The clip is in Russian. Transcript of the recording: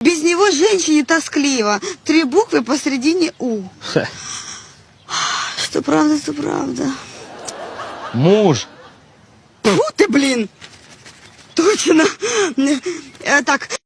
Без него женщине тоскливо. Три буквы посередине У. Что правда, что правда. Муж. Фу ты, блин. Точно. Э, Так,